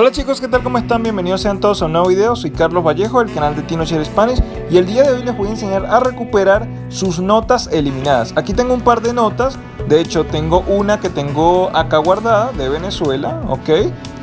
Hola chicos, ¿qué tal? ¿Cómo están? Bienvenidos sean todos a un nuevo video. Soy Carlos Vallejo del canal de Tino Share Spanish y el día de hoy les voy a enseñar a recuperar sus notas eliminadas. Aquí tengo un par de notas, de hecho tengo una que tengo acá guardada de Venezuela, ¿ok?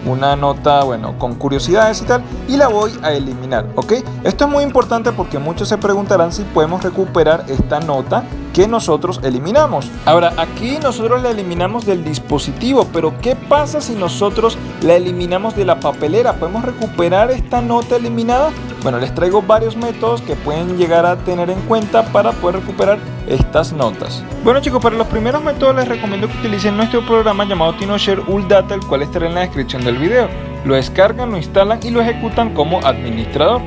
una nota, bueno, con curiosidades y tal, y la voy a eliminar, ¿ok? Esto es muy importante porque muchos se preguntarán si podemos recuperar esta nota que nosotros eliminamos. Ahora, aquí nosotros la eliminamos del dispositivo, pero ¿qué pasa si nosotros la eliminamos de la papelera? ¿Podemos recuperar esta nota eliminada? Bueno, les traigo varios métodos que pueden llegar a tener en cuenta para poder recuperar estas notas. Bueno chicos, para los primeros métodos les recomiendo que utilicen nuestro programa llamado TinoShare Data, el cual estará en la descripción del video. Lo descargan, lo instalan y lo ejecutan como administrador.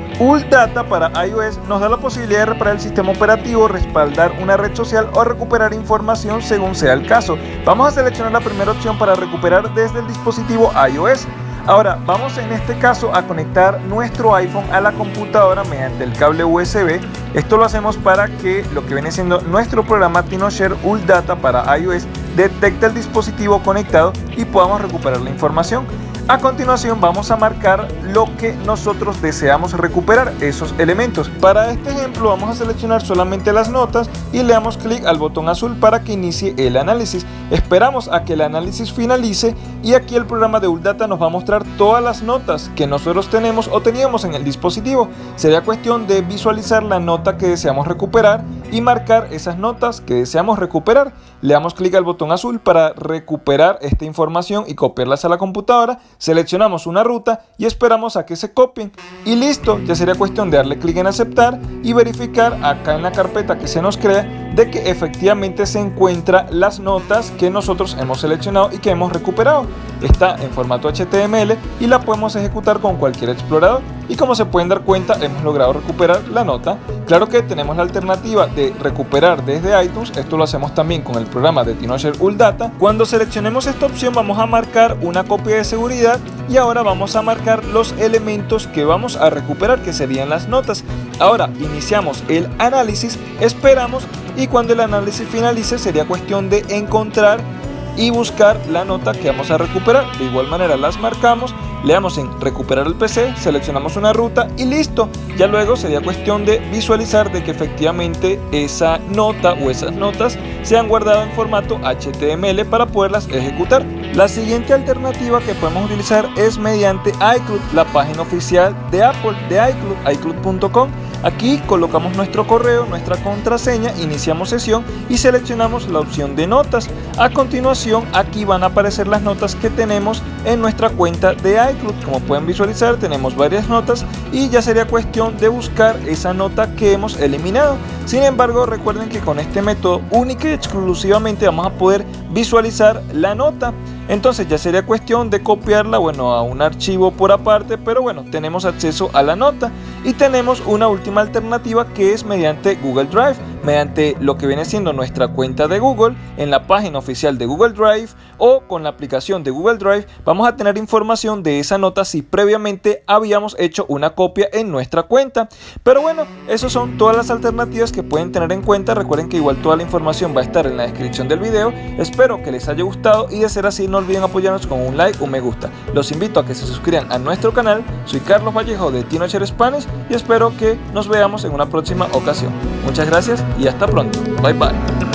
Data para iOS nos da la posibilidad de reparar el sistema operativo, respaldar una red social o recuperar información según sea el caso. Vamos a seleccionar la primera opción para recuperar desde el dispositivo iOS. Ahora, vamos en este caso a conectar nuestro iPhone a la computadora mediante el cable USB. Esto lo hacemos para que lo que viene siendo nuestro programa TinoShare Data para iOS detecte el dispositivo conectado y podamos recuperar la información. A continuación vamos a marcar lo que nosotros deseamos recuperar, esos elementos. Para este ejemplo vamos a seleccionar solamente las notas y le damos clic al botón azul para que inicie el análisis. Esperamos a que el análisis finalice y aquí el programa de Uldata nos va a mostrar todas las notas que nosotros tenemos o teníamos en el dispositivo. Sería cuestión de visualizar la nota que deseamos recuperar y marcar esas notas que deseamos recuperar. Le damos clic al botón azul para recuperar esta información y copiarlas a la computadora seleccionamos una ruta y esperamos a que se copien y listo, ya sería cuestión de darle clic en aceptar y verificar acá en la carpeta que se nos crea de que efectivamente se encuentra las notas que nosotros hemos seleccionado y que hemos recuperado. Está en formato HTML y la podemos ejecutar con cualquier explorador y como se pueden dar cuenta hemos logrado recuperar la nota. Claro que tenemos la alternativa de recuperar desde iTunes, esto lo hacemos también con el programa de TinoShare Data. Cuando seleccionemos esta opción vamos a marcar una copia de seguridad y ahora vamos a marcar los elementos que vamos a recuperar que serían las notas. Ahora iniciamos el análisis, esperamos y cuando el análisis finalice sería cuestión de encontrar y buscar la nota que vamos a recuperar. De igual manera las marcamos, le damos en recuperar el PC, seleccionamos una ruta y listo. Ya luego sería cuestión de visualizar de que efectivamente esa nota o esas notas se han guardado en formato HTML para poderlas ejecutar. La siguiente alternativa que podemos utilizar es mediante iCloud, la página oficial de Apple de iCloud, iCloud.com Aquí colocamos nuestro correo, nuestra contraseña, iniciamos sesión y seleccionamos la opción de notas. A continuación aquí van a aparecer las notas que tenemos en nuestra cuenta de iCloud. Como pueden visualizar tenemos varias notas y ya sería cuestión de buscar esa nota que hemos eliminado. Sin embargo recuerden que con este método única y exclusivamente vamos a poder visualizar la nota. Entonces ya sería cuestión de copiarla, bueno, a un archivo por aparte, pero bueno, tenemos acceso a la nota. Y tenemos una última alternativa que es mediante Google Drive mediante lo que viene siendo nuestra cuenta de Google en la página oficial de Google Drive o con la aplicación de Google Drive vamos a tener información de esa nota si previamente habíamos hecho una copia en nuestra cuenta. Pero bueno esas son todas las alternativas que pueden tener en cuenta. Recuerden que igual toda la información va a estar en la descripción del video. Espero que les haya gustado y de ser así no olviden apoyarnos con un like o un me gusta los invito a que se suscriban a nuestro canal soy Carlos Vallejo de TinoShare Spanish y espero que nos veamos en una próxima ocasión muchas gracias y hasta pronto. Bye bye.